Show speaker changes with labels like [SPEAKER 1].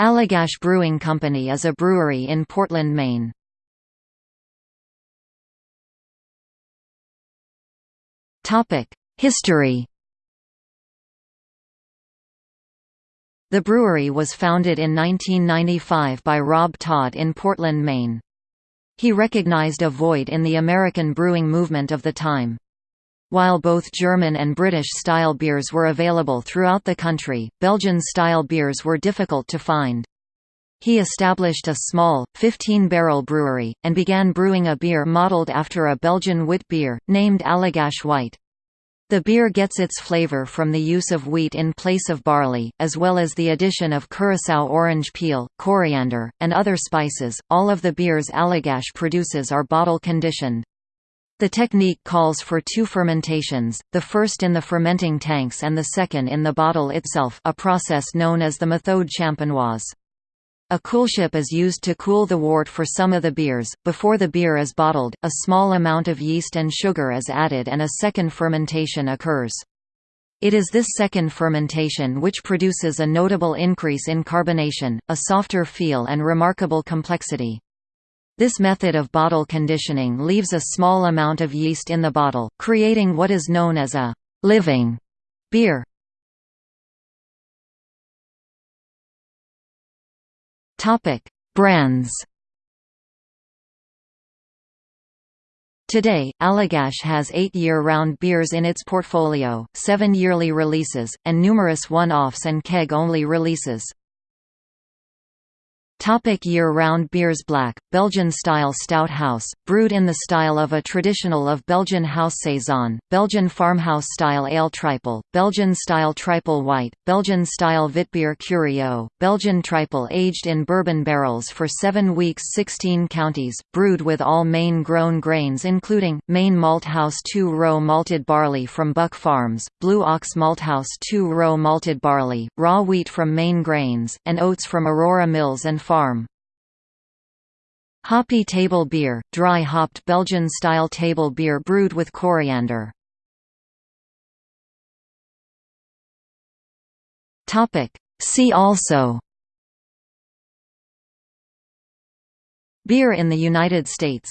[SPEAKER 1] Allagash Brewing Company is a brewery in Portland, Maine. History The brewery was founded in 1995 by Rob Tod in Portland, Maine. He recognized a void in the American brewing movement of the time. While both German and British-style beers were available throughout the country, Belgian-style beers were difficult to find. He established a small, 15-barrel brewery, and began brewing a beer modeled after a Belgian wit beer, named Allagash White. The beer gets its flavor from the use of wheat in place of barley, as well as the addition of curacao orange peel, coriander, and other spices. All of the beers Allagash produces are bottle conditioned. The technique calls for two fermentations, the first in the fermenting tanks and the second in the bottle itself a process known as the méthode champenoise. A coolship is used to cool the wort for some of the beers. Before the beer is bottled, a small amount of yeast and sugar is added and a second fermentation occurs. It is this second fermentation which produces a notable increase in carbonation, a softer feel and remarkable complexity. This method of bottle conditioning leaves a small amount of yeast in the bottle, creating what is known as a «living» beer. Brands. Today, Allagash has eight year-round beers in its portfolio, seven yearly releases, and numerous one-offs and keg-only releases. Topic year-round beers Black, Belgian-style stout house, brewed in the style of a traditional of Belgian house saison, Belgian farmhouse-style ale triple, Belgian-style triple white, Belgian-style Witbier Curieux, Belgian triple aged in bourbon barrels for 7 weeks 16 counties, brewed with all Maine-grown grains including, Maine Malt House 2-row malted barley from Buck Farms, Blue Ox Malt House 2-row malted barley, raw wheat from Maine grains, and oats from Aurora Mills and farm. Hoppy table beer, dry hopped Belgian-style table beer brewed with coriander. See also Beer in the United States